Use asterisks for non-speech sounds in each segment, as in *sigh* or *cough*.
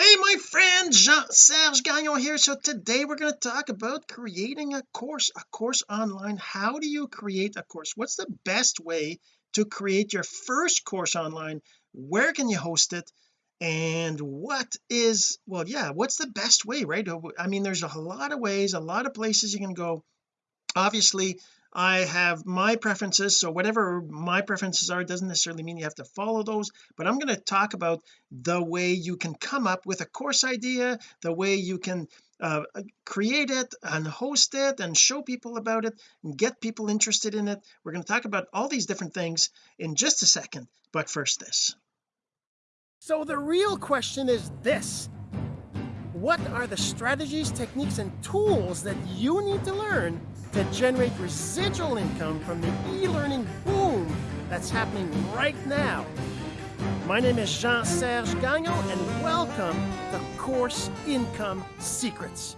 hey my friend Jean-Serge Gagnon here. So today we're going to talk about creating a course a course online. How do you create a course? What's the best way to create your first course online? Where can you host it? And what is well yeah what's the best way right? Oh, I mean there's a lot of ways a lot of places you can go. Obviously I have my preferences so whatever my preferences are doesn't necessarily mean you have to follow those but I'm going to talk about the way you can come up with a course idea the way you can uh, create it and host it and show people about it and get people interested in it. We're going to talk about all these different things in just a second but first this. So the real question is this. What are the strategies techniques and tools that you need to learn to generate residual income from the e-learning boom that's happening right now. My name is Jean-Serge Gagnon and welcome to Course Income Secrets.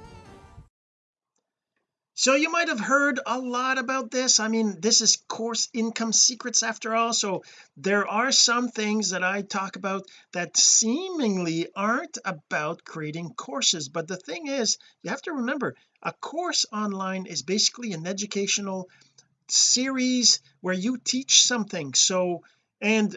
So you might have heard a lot about this. I mean this is course income secrets after all. So there are some things that I talk about that seemingly aren't about creating courses. But the thing is you have to remember a course online is basically an educational series where you teach something. So and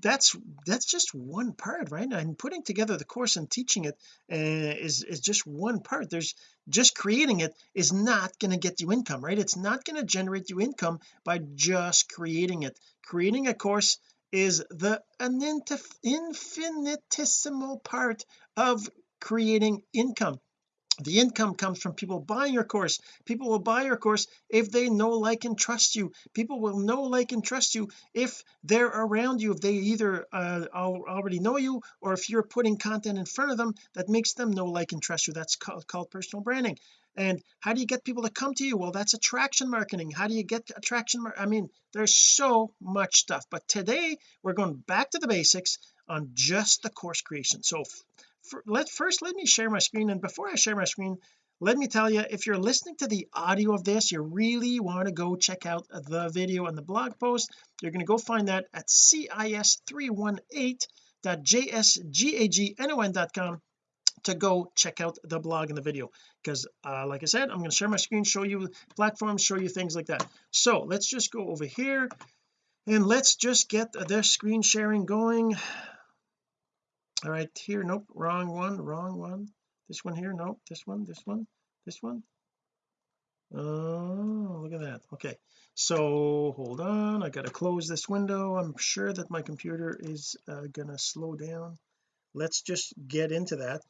that's that's just one part right? And putting together the course and teaching it uh, is is just one part. There's just creating it is not going to get you income right? It's not going to generate you income by just creating it. Creating a course is the an infinitesimal part of creating income the income comes from people buying your course. People will buy your course if they know like and trust you. People will know like and trust you if they're around you if they either uh, already know you or if you're putting content in front of them that makes them know like and trust you. That's called, called personal branding. And how do you get people to come to you? Well that's attraction marketing. How do you get attraction I mean there's so much stuff. But today we're going back to the basics on just the course creation. So for, let first let me share my screen and before I share my screen let me tell you if you're listening to the audio of this you really want to go check out the video and the blog post. You're going to go find that at cis318.jsgagnon.com to go check out the blog and the video. Because uh, like I said I'm going to share my screen show you platforms show you things like that. So let's just go over here and let's just get the screen sharing going all right here nope wrong one wrong one. This one here nope this one this one this one. Oh look at that okay. So hold on I got to close this window. I'm sure that my computer is uh, gonna slow down. Let's just get into that.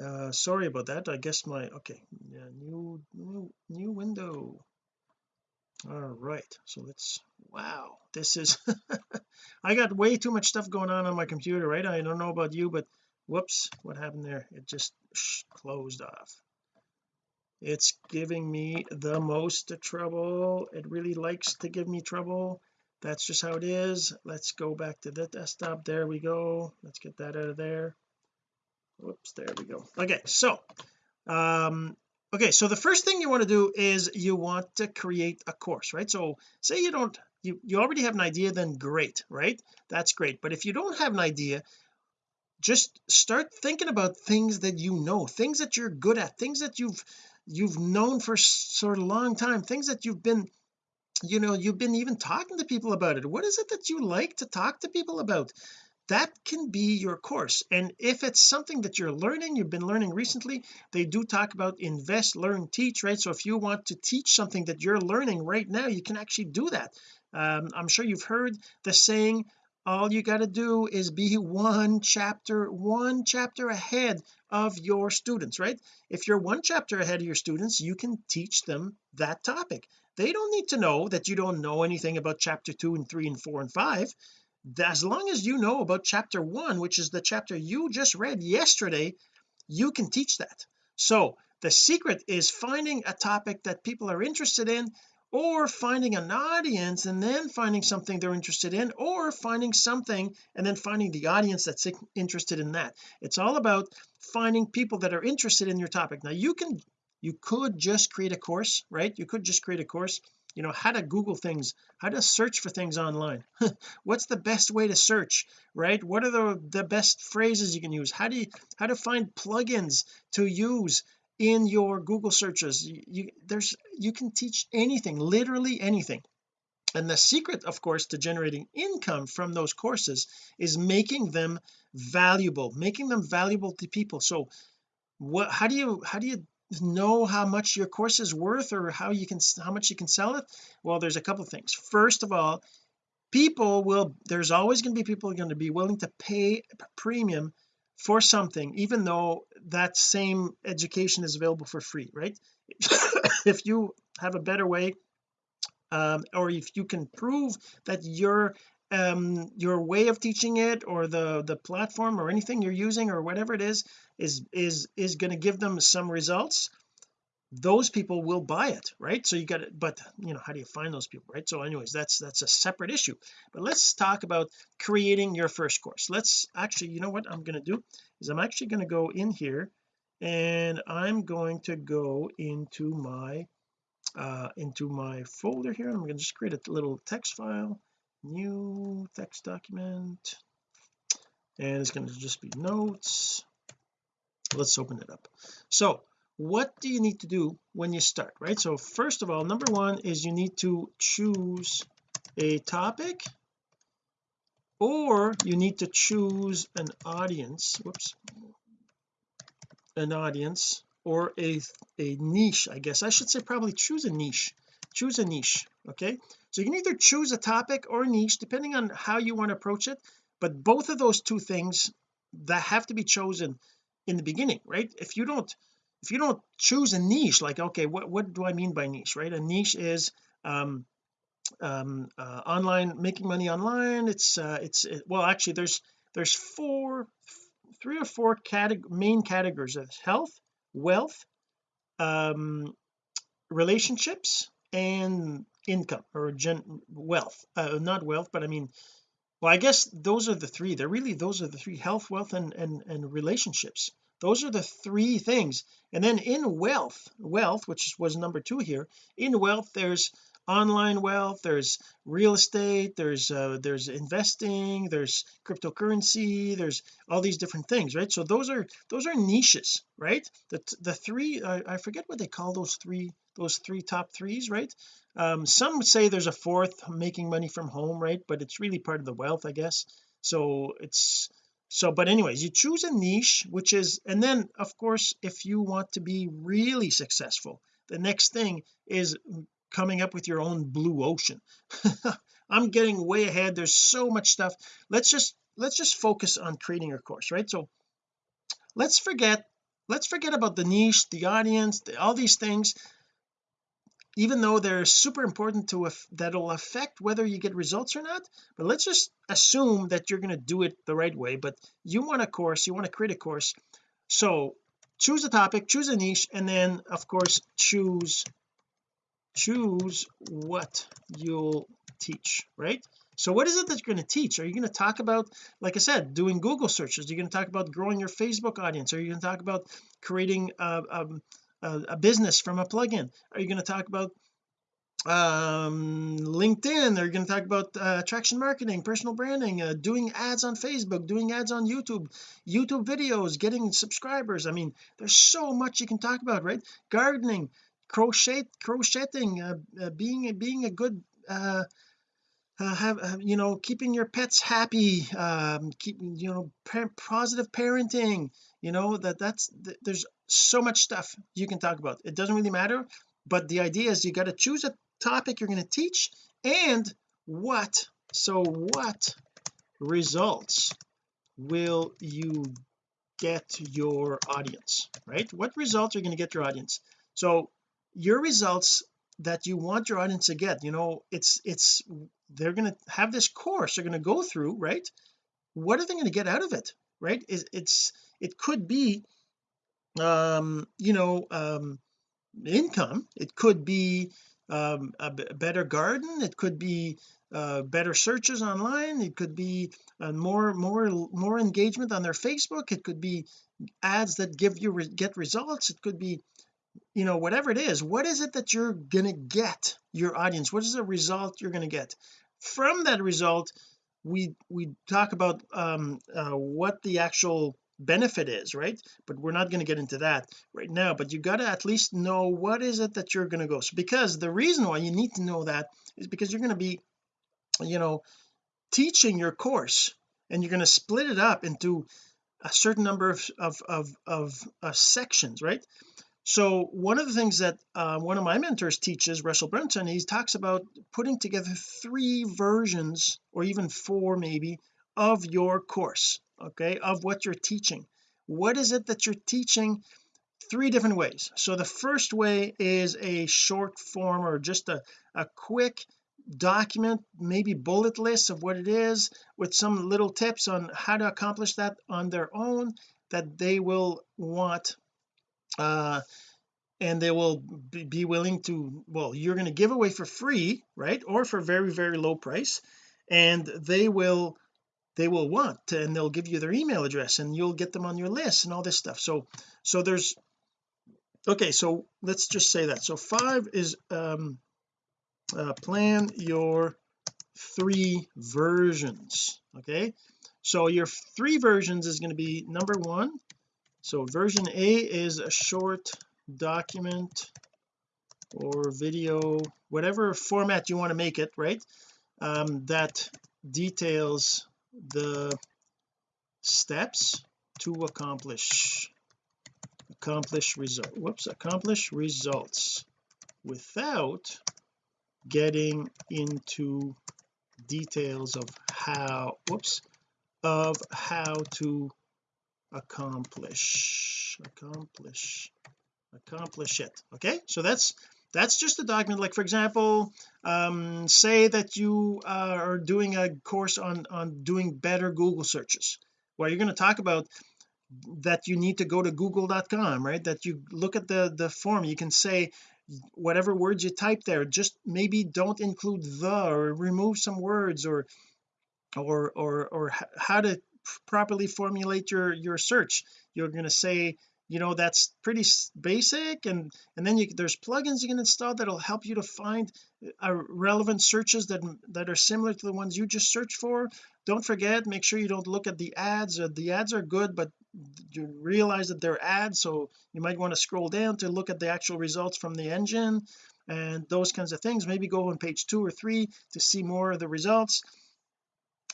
Uh sorry about that I guess my okay yeah, new new new window all right so let's wow this is *laughs* I got way too much stuff going on on my computer right? I don't know about you but whoops what happened there? It just closed off. It's giving me the most trouble. It really likes to give me trouble. That's just how it is. Let's go back to the desktop. There we go. Let's get that out of there. Whoops there we go. Okay so um okay so the first thing you want to do is you want to create a course right? So say you don't you you already have an idea then great right? That's great. But if you don't have an idea just start thinking about things that you know things that you're good at things that you've you've known for sort of long time things that you've been you know you've been even talking to people about it. What is it that you like to talk to people about that can be your course. And if it's something that you're learning you've been learning recently they do talk about invest learn teach right? So if you want to teach something that you're learning right now you can actually do that. Um, I'm sure you've heard the saying all you got to do is be one chapter one chapter ahead of your students right? If you're one chapter ahead of your students you can teach them that topic. They don't need to know that you don't know anything about chapter two and three and four and five as long as you know about chapter one which is the chapter you just read yesterday you can teach that. So the secret is finding a topic that people are interested in or finding an audience and then finding something they're interested in or finding something and then finding the audience that's interested in that. It's all about finding people that are interested in your topic. Now you can you could just create a course right? You could just create a course you know how to google things how to search for things online. *laughs* What's the best way to search right? What are the the best phrases you can use? How do you how to find plugins to use in your Google searches? You, you there's you can teach anything literally anything. And the secret of course to generating income from those courses is making them valuable making them valuable to people. So what how do you how do you know how much your course is worth or how you can how much you can sell it? Well there's a couple things. First of all people will there's always going to be people going to be willing to pay a premium for something even though that same education is available for free right? *coughs* If you have a better way um, or if you can prove that your um your way of teaching it or the the platform or anything you're using or whatever it is is is is going to give them some results those people will buy it right? So you got it but you know how do you find those people right? So anyways that's that's a separate issue. But let's talk about creating your first course. Let's actually you know what I'm going to do is I'm actually going to go in here and I'm going to go into my uh into my folder here. I'm going to just create a little text file new text document. And it's going to just be notes. Let's open it up. So what do you need to do when you start right? So first of all number one is you need to choose a topic or you need to choose an audience whoops an audience or a a niche I guess. I should say probably choose a niche. Choose a niche okay so you can either choose a topic or a niche depending on how you want to approach it but both of those two things that have to be chosen in the beginning right? If you don't if you don't choose a niche like okay what what do I mean by niche right? A niche is um um uh, online making money online. It's uh it's it, well actually there's there's four three or four categ main categories of health wealth um relationships and income or gen wealth uh, not wealth but I mean well I guess those are the three. They're really those are the three health wealth and and, and relationships. Those are the three things. And then in wealth wealth which was number two here in wealth there's online wealth there's real estate there's uh, there's investing there's cryptocurrency there's all these different things right? So those are those are niches right? The the three I, I forget what they call those three those three top threes right? Um some say there's a fourth making money from home right? But it's really part of the wealth I guess. So it's so but anyways you choose a niche which is and then of course if you want to be really successful the next thing is coming up with your own blue ocean. *laughs* I'm getting way ahead. There's so much stuff. Let's just let's just focus on creating your course right? So let's forget let's forget about the niche the audience the, all these things even though they're super important to that'll affect whether you get results or not but let's just assume that you're going to do it the right way but you want a course you want to create a course. So choose a topic choose a niche and then of course choose choose what you'll teach right? So what is it that you're going to teach? Are you going to talk about like I said doing Google searches? Are you going to talk about growing your Facebook audience? Are you going to talk about creating a, a, business from a plugin? Are you going to talk about um LinkedIn? Are you going to talk about uh, attraction marketing personal branding uh, doing ads on Facebook doing ads on YouTube YouTube videos getting subscribers? I mean there's so much you can talk about right? Gardening crochet crocheting uh, uh, being being a good uh, have uh, you know keeping your pets happy um keep you know positive parenting you know that that's th there's so much stuff you can talk about. It doesn't really matter but the idea is you got to choose a topic you're going to teach and what so what results will you get your audience right? What results are you going to get your audience? So your results that you want your audience to get. You know it's it's they're going to have this course they're going to go through right? What are they going to get out of it right? It's, it's it could be um you know um income. It could be um a, better garden. It could be uh, better searches online. It could be uh, more more more engagement on their Facebook. It could be ads that give you re get results. It could be you know whatever it is what is it that you're gonna get your audience? What is the result you're gonna get? From that result we we talk about um uh, what the actual benefit is right? But we're not going to get into that right now but you got to at least know what is it that you're going to go so because the reason why you need to know that is because you're going to be you know teaching your course and you're going to split it up into a certain number of of of, of uh, sections right so one of the things that uh, one of my mentors teaches Russell Brunson he talks about putting together three versions or even four maybe of your course okay of what you're teaching. What is it that you're teaching? Three different ways. So the first way is a short form or just a, a quick document maybe bullet list of what it is with some little tips on how to accomplish that on their own that they will want uh and they will be willing to well you're going to give away for free right or for very very low price and they will they will want and they'll give you their email address and you'll get them on your list and all this stuff. So so there's okay so let's just say that. So five is um uh, plan your three versions okay? So your three versions is going to be number one so version A is a short document or video whatever format you want to make it right? Um, that details the steps to accomplish accomplish result whoops accomplish results without getting into details of how whoops of how to accomplish. Accomplish. Accomplish it. Okay? So that's that's just a document. Like for example um say that you uh, are doing a course on on doing better Google searches. Where you're going to talk about that you need to go to google.com right? That you look at the the form. You can say whatever words you type there. Just maybe don't include the or remove some words or or or or how to properly formulate your your search. You're going to say you know that's pretty basic and and then you there's plugins you can install that'll help you to find uh, relevant searches that that are similar to the ones you just searched for. Don't forget make sure you don't look at the ads uh, the ads are good but you realize that they're ads so you might want to scroll down to look at the actual results from the engine and those kinds of things. Maybe go on page two or three to see more of the results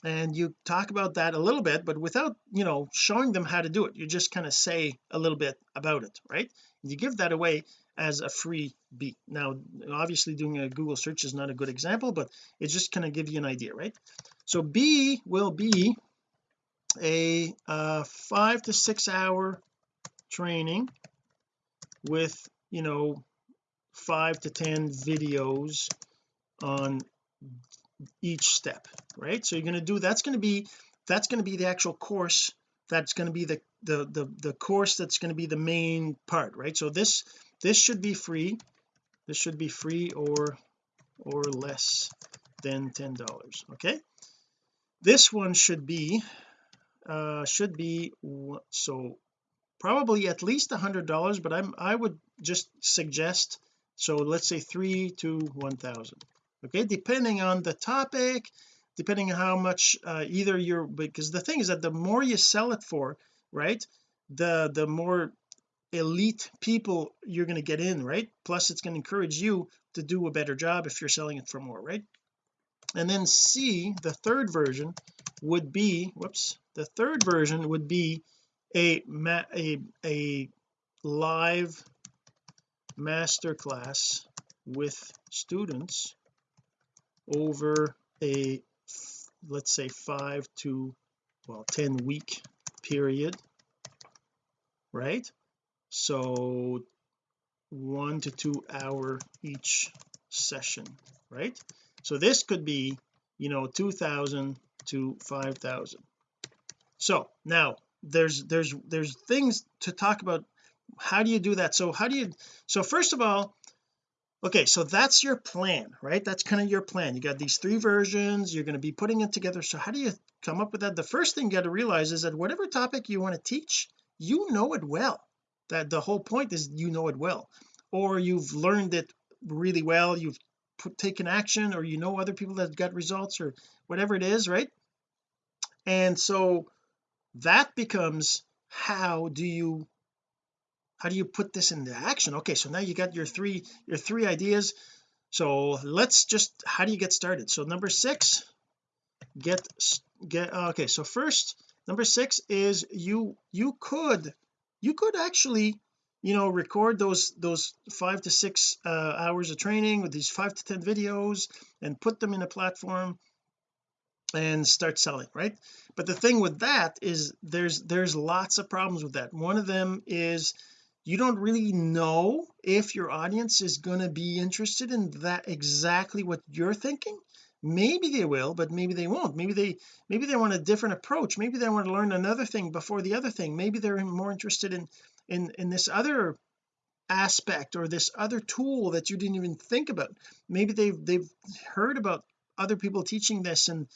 and you talk about that a little bit but without you know showing them how to do it you just kind of say a little bit about it right? You give that away as a free beat now obviously doing a Google search is not a good example but it's just kind of give you an idea right? So B will be a uh, five to six hour training with you know five to ten videos on each step right? So you're going to do that's going to be that's going to be the actual course that's going to be the the the, the course that's going to be the main part right? So this this should be free. This should be free or or less than ten dollars okay? This one should be uh should be so probably at least a hundred dollars but I'm I would just suggest so let's say three to one thousand okay depending on the topic depending on how much uh, either you're because the thing is that the more you sell it for right the the more elite people you're going to get in right? Plus it's going to encourage you to do a better job if you're selling it for more right? And then C the third version would be whoops the third version would be a a a live master class with students over a let's say five to well 10 week period right? So one to two hour each session right? So this could be you know 2000 to 5000 so now there's there's there's things to talk about. How do you do that? So how do you so first of all okay so that's your plan right? That's kind of your plan. You got these three versions you're going to be putting it together. So how do you come up with that? The first thing you got to realize is that whatever topic you want to teach you know it well. That the whole point is you know it well. Or you've learned it really well you've put, taken action or you know other people that got results or whatever it is right? And so that becomes how do you how do you put this into action? Okay so now you got your three your three ideas. So let's just how do you get started? So number six get get okay so first number six is you you could you could actually you know record those those five to six uh, hours of training with these five to ten videos and put them in a platform and start selling right? But the thing with that is there's there's lots of problems with that. One of them is you don't really know if your audience is going to be interested in that exactly what you're thinking. Maybe they will but maybe they won't. Maybe they maybe they want a different approach. Maybe they want to learn another thing before the other thing. Maybe they're more interested in in in this other aspect or this other tool that you didn't even think about. Maybe they've they've heard about other people teaching this and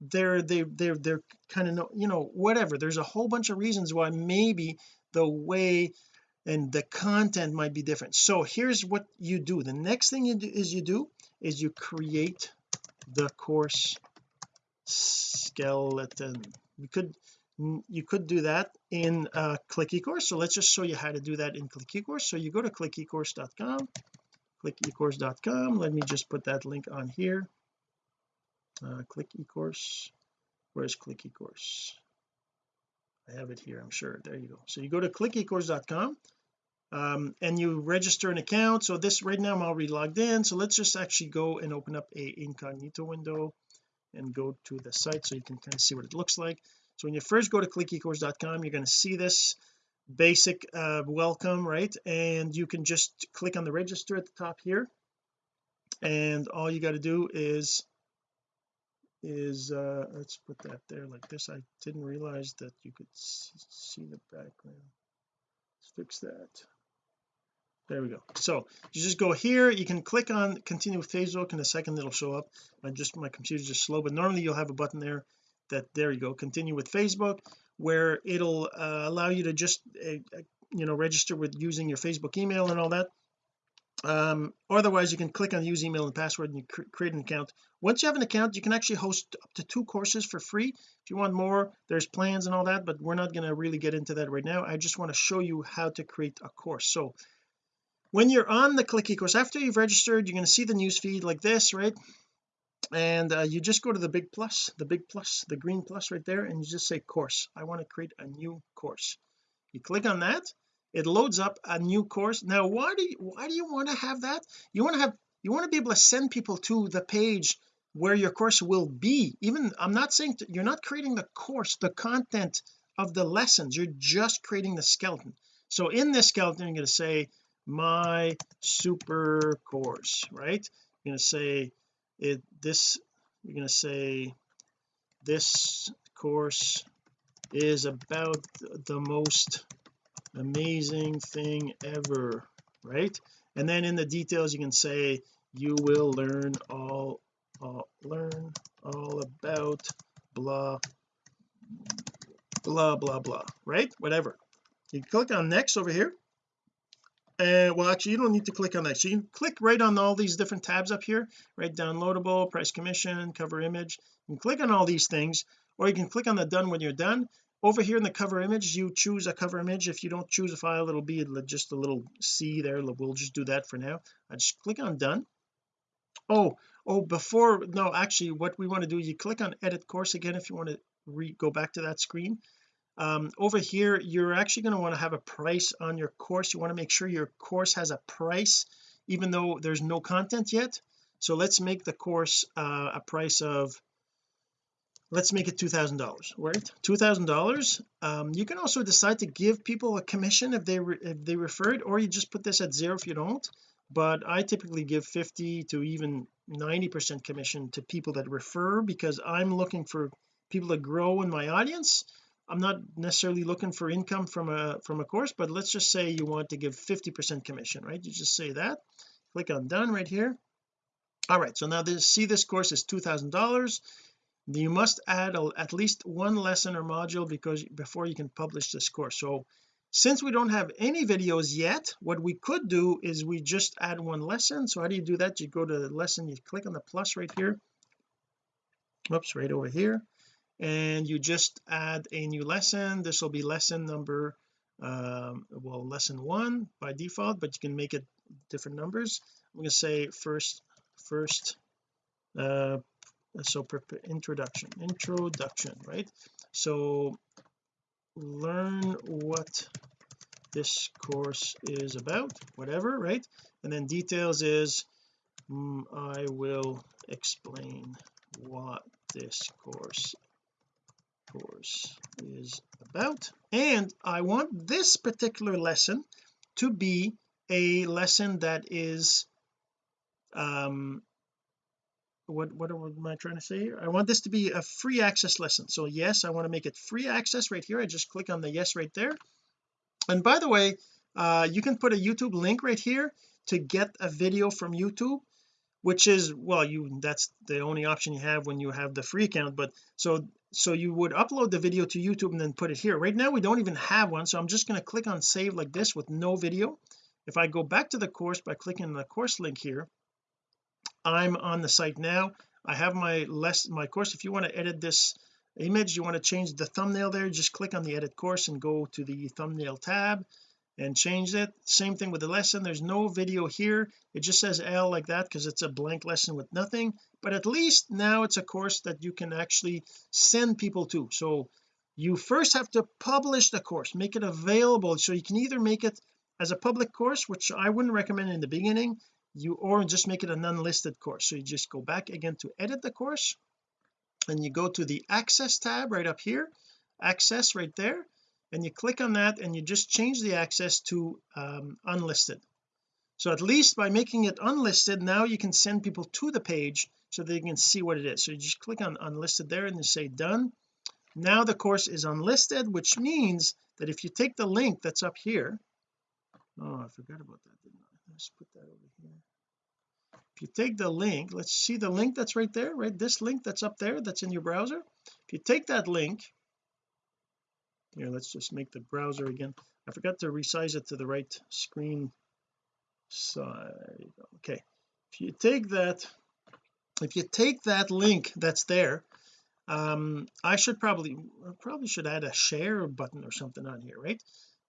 they're they they're they're kind of no, you know whatever. There's a whole bunch of reasons why maybe the way and the content might be different. So here's what you do. The next thing you do is you do is you create the course skeleton. You could you could do that in uh, click ecourse. So let's just show you how to do that in click ecourse. So you go to clickecourse.com clickecourse.com let me just put that link on here. Uh, click ecourse. Where's click ecourse I have it here I'm sure. There you go. So you go to clickecourse.com um, and you register an account. So this right now I'm already logged in. So let's just actually go and open up a incognito window and go to the site so you can kind of see what it looks like. So when you first go to clickecourse.com you're going to see this basic uh, welcome right? And you can just click on the register at the top here. And all you got to do is is uh let's put that there like this. I didn't realize that you could see the background. Let's fix that. There we go. So you just go here. You can click on continue with Facebook in a second it'll show up. I just my computer's just slow but normally you'll have a button there that there you go. Continue with Facebook where it'll uh, allow you to just uh, uh you know register with using your Facebook email and all that um otherwise you can click on use email and password and you cr create an account. Once you have an account you can actually host up to two courses for free. If you want more there's plans and all that but we're not going to really get into that right now. I just want to show you how to create a course. So when you're on the click course after you've registered you're going to see the news feed like this right? And uh, you just go to the big plus the big plus the green plus right there and you just say course. I want to create a new course. You click on that it loads up a new course. Now why do you why do you want to have that? You want to have you want to be able to send people to the page where your course will be. Even I'm not saying to, you're not creating the course the content of the lessons. You're just creating the skeleton. So in this skeleton you're going to say my super course right? You're going to say it this you're going to say this course is about the most amazing thing ever right? And then in the details you can say you will learn all uh, learn all about blah blah blah blah right? Whatever. You click on next over here. And well actually you don't need to click on that so you can click right on all these different tabs up here right? Downloadable price commission cover image. You click on all these things or you can click on the done when you're done over here in the cover image you choose a cover image. If you don't choose a file it'll be just a little C there. We'll just do that for now. I just click on done. Oh oh before no actually what we want to do you click on edit course again if you want to re go back to that screen. Um, over here you're actually going to want to have a price on your course. You want to make sure your course has a price even though there's no content yet. So let's make the course uh, a price of let's make it two thousand dollars right? Two thousand dollars um, you can also decide to give people a commission if they if they refer it or you just put this at zero if you don't. But I typically give 50 to even 90 percent commission to people that refer because I'm looking for people to grow in my audience. I'm not necessarily looking for income from a from a course but let's just say you want to give 50 percent commission right? You just say that. Click on done right here. All right so now this see this course is two thousand dollars you must add a, at least one lesson or module because before you can publish this course. So since we don't have any videos yet what we could do is we just add one lesson. So how do you do that? You go to the lesson you click on the plus right here. Oops right over here. And you just add a new lesson. This will be lesson number um well lesson one by default but you can make it different numbers. I'm going to say first first uh so introduction introduction right? So learn what this course is about whatever right? And then details is mm, I will explain what this course course is about. And I want this particular lesson to be a lesson that is um what what am I trying to say here? I want this to be a free access lesson. So yes I want to make it free access right here. I just click on the yes right there. And by the way uh you can put a YouTube link right here to get a video from YouTube which is well you that's the only option you have when you have the free account but so so you would upload the video to YouTube and then put it here. Right now we don't even have one so I'm just going to click on save like this with no video. If I go back to the course by clicking the course link here I'm on the site now. I have my less my course. If you want to edit this image you want to change the thumbnail there just click on the edit course and go to the thumbnail tab and change it. Same thing with the lesson. There's no video here. It just says L like that because it's a blank lesson with nothing. But at least now it's a course that you can actually send people to. So you first have to publish the course make it available. So you can either make it as a public course which I wouldn't recommend in the beginning you or just make it an unlisted course. So you just go back again to edit the course and you go to the access tab right up here access right there and you click on that and you just change the access to um, unlisted. So at least by making it unlisted now you can send people to the page so they can see what it is. So you just click on unlisted there and you say done. Now the course is unlisted which means that if you take the link that's up here oh I forgot about that didn't I let's put that over here. If you take the link let's see the link that's right there right? This link that's up there that's in your browser. If you take that link here let's just make the browser again. I forgot to resize it to the right screen side. Okay. If you take that if you take that link that's there um I should probably probably should add a share button or something on here right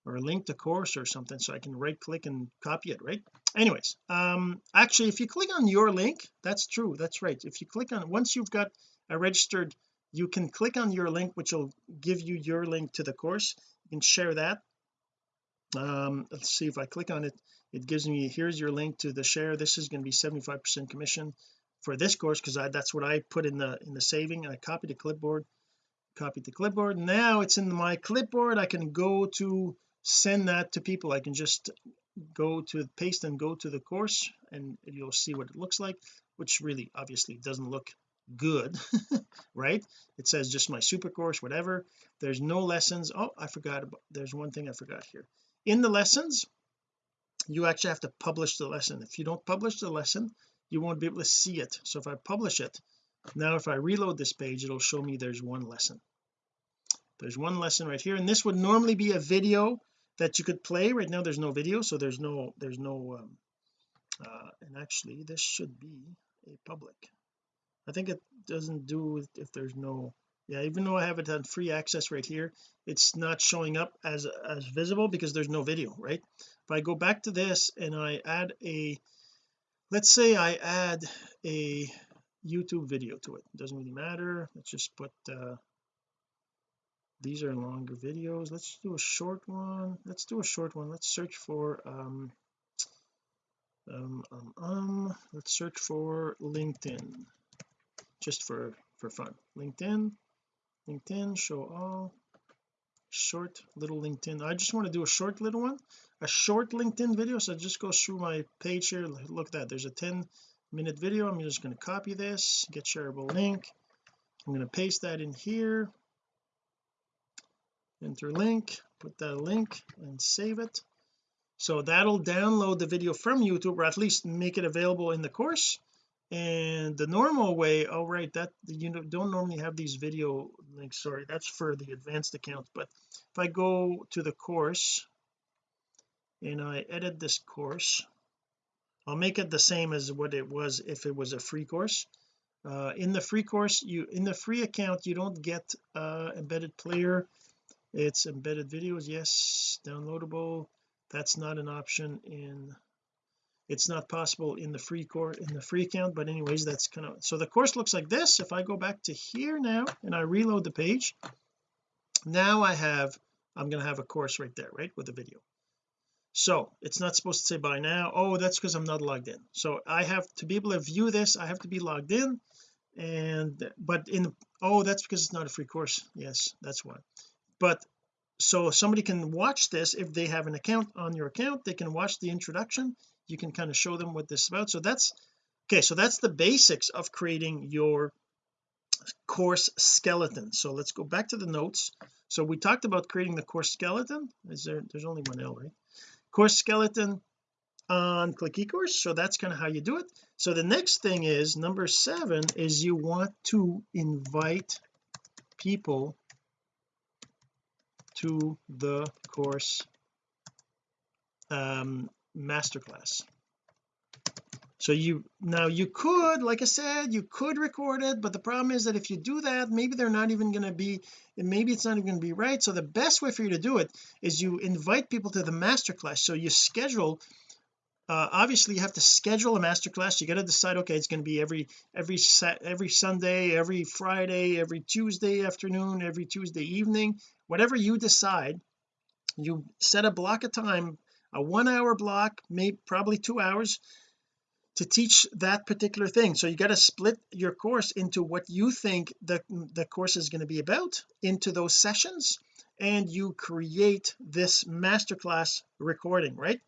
or link to course or something so I can right click and copy it right? Anyways um actually if you click on your link that's true that's right. If you click on once you've got a registered you can click on your link which will give you your link to the course. You can share that. Um let's see if I click on it it gives me here's your link to the share. This is going to be 75 percent commission for this course because that's what I put in the in the saving. I copied the clipboard copied the clipboard. Now it's in my clipboard. I can go to send that to people. I can just go to paste and go to the course and you'll see what it looks like which really obviously doesn't look good *laughs* right? It says just my super course whatever. There's no lessons. Oh I forgot about there's one thing I forgot here. In the lessons you actually have to publish the lesson. If you don't publish the lesson you won't be able to see it. So if I publish it now if I reload this page it'll show me there's one lesson. There's one lesson right here and this would normally be a video that you could play. Right now there's no video so there's no there's no um, uh, and actually this should be a public. I think it doesn't do if there's no yeah even though I have it on free access right here it's not showing up as as visible because there's no video right? If I go back to this and I add a let's say I add a YouTube video to it, it. Doesn't really matter. Let's just put uh these are longer videos. Let's do a short one. Let's do a short one. Let's search for um um um, um let's search for LinkedIn just for for fun. LinkedIn LinkedIn show all. Short little LinkedIn. I just want to do a short little one a short LinkedIn video so just go through my page here. Look at that. There's a 10 minute video. I'm just going to copy this get shareable link. I'm going to paste that in here enter link put that link and save it. So that'll download the video from YouTube or at least make it available in the course. And the normal way oh right that you know don't normally have these video links sorry that's for the advanced accounts but if I go to the course and I edit this course I'll make it the same as what it was if it was a free course. Uh, in the free course you in the free account you don't get uh, embedded player it's embedded videos yes downloadable. That's not an option in it's not possible in the free core in the free account but anyways that's kind of so the course looks like this. If I go back to here now and I reload the page now I have I'm going to have a course right there right with the video. So it's not supposed to say buy now oh that's because I'm not logged in. So I have to be able to view this I have to be logged in and but in oh that's because it's not a free course. Yes that's why but so somebody can watch this if they have an account on your account they can watch the introduction. You can kind of show them what this is about. So that's okay so that's the basics of creating your course skeleton. So let's go back to the notes. So we talked about creating the course skeleton. Is there there's only one L right? Course skeleton on click ecourse. So that's kind of how you do it. So the next thing is number seven is you want to invite people to the course um masterclass. So you now you could like I said you could record it but the problem is that if you do that maybe they're not even going to be maybe it's not even going to be right. So the best way for you to do it is you invite people to the masterclass. So you schedule uh, obviously you have to schedule a masterclass. You got to decide okay it's going to be every every set every Sunday every Friday every Tuesday afternoon every Tuesday evening. Whatever you decide you set a block of time a one hour block maybe probably two hours to teach that particular thing. So you got to split your course into what you think the the course is going to be about into those sessions and you create this masterclass recording right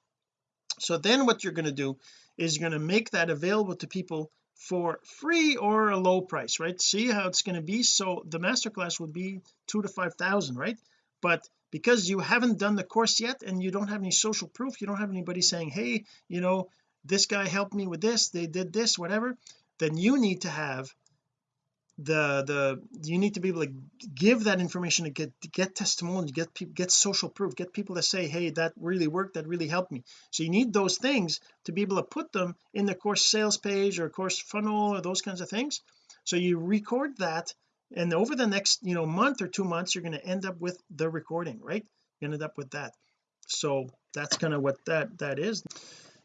so then what you're going to do is you're going to make that available to people for free or a low price right? See how it's going to be? So the masterclass would be two to five thousand right? But because you haven't done the course yet and you don't have any social proof you don't have anybody saying hey you know this guy helped me with this they did this whatever then you need to have the the you need to be able to give that information to get to get testimonials get people get social proof get people to say hey that really worked that really helped me. So you need those things to be able to put them in the course sales page or course funnel or those kinds of things. So you record that and over the next you know month or two months you're going to end up with the recording right? You end up with that. So that's kind of what that that is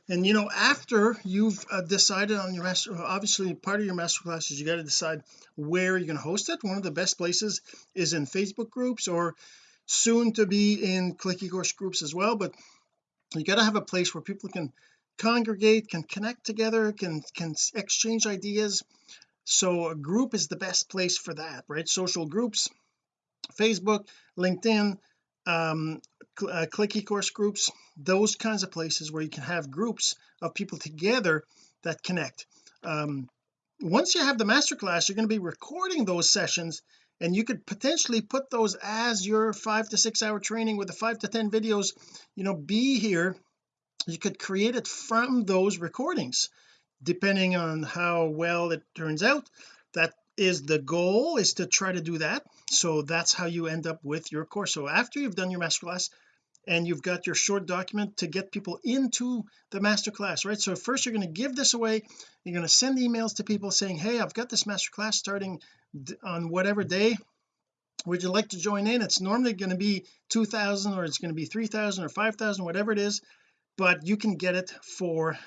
and you know after you've uh, decided on your master obviously part of your master classes you got to decide where you're going to host it. One of the best places is in Facebook groups or soon to be in click ecourse groups as well but you got to have a place where people can congregate can connect together can can exchange ideas. So a group is the best place for that right? Social groups Facebook LinkedIn um uh, click ecourse groups those kinds of places where you can have groups of people together that connect. Um, once you have the masterclass you're going to be recording those sessions and you could potentially put those as your five to six hour training with the five to ten videos you know be here. You could create it from those recordings. Depending on how well it turns out that is the goal is to try to do that. So that's how you end up with your course. So after you've done your masterclass and you've got your short document to get people into the masterclass right? So first you're going to give this away you're going to send emails to people saying hey I've got this masterclass starting on whatever day. Would you like to join in? It's normally going to be 2000 or it's going to be 3000 or 5000 whatever it is but you can get it for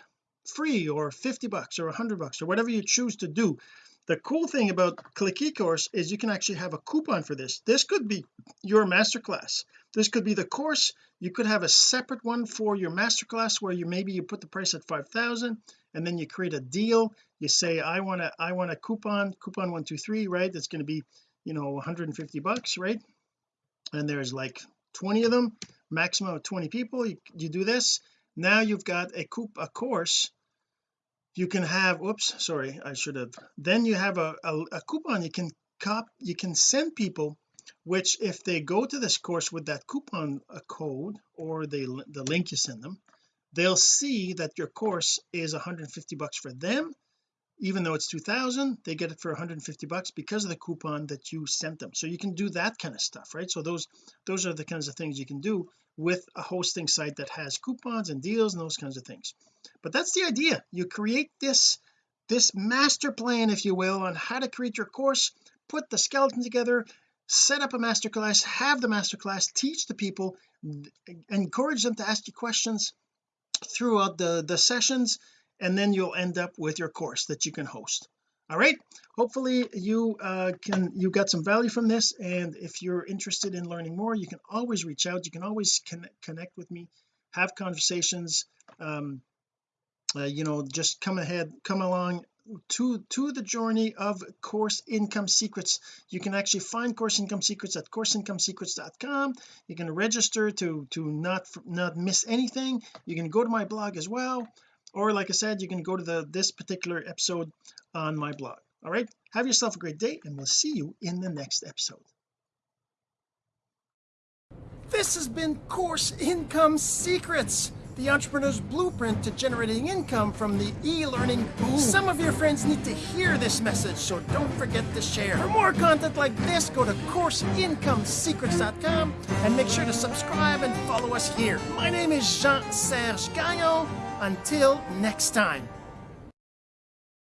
free or 50 bucks or 100 bucks or whatever you choose to do. The cool thing about click ecourse is you can actually have a coupon for this. This could be your masterclass this could be the course. You could have a separate one for your masterclass where you maybe you put the price at 5,000 and then you create a deal. You say I want to I want a coupon coupon 123 right? That's going to be you know 150 bucks right? And there's like 20 of them maximum of 20 people. You, you do this. Now you've got a coup a course. You can have whoops sorry I should have. Then you have a, a, a coupon. You can cop you can send people which if they go to this course with that coupon uh, code or the the link you send them they'll see that your course is 150 bucks for them. Even though it's 2000 they get it for 150 bucks because of the coupon that you sent them. So you can do that kind of stuff right? So those those are the kinds of things you can do with a hosting site that has coupons and deals and those kinds of things. But that's the idea. You create this this master plan if you will on how to create your course put the skeleton together set up a masterclass have the masterclass teach the people encourage them to ask you questions throughout the the sessions and then you'll end up with your course that you can host. All right? Hopefully you uh, can you got some value from this and if you're interested in learning more you can always reach out. You can always connect, connect with me have conversations um, uh, you know just come ahead come along to to the journey of course income secrets. You can actually find course income secrets at courseincomesecrets.com you can register to to not not miss anything. You can go to my blog as well. Or like I said you can go to the this particular episode on my blog. All right? Have yourself a great day and we'll see you in the next episode. This has been course income secrets the entrepreneur's blueprint to generating income from the e-learning boom. Some of your friends need to hear this message, so don't forget to share. For more content like this, go to CourseIncomeSecrets.com and make sure to subscribe and follow us here. My name is Jean-Serge Gagnon. Until next time.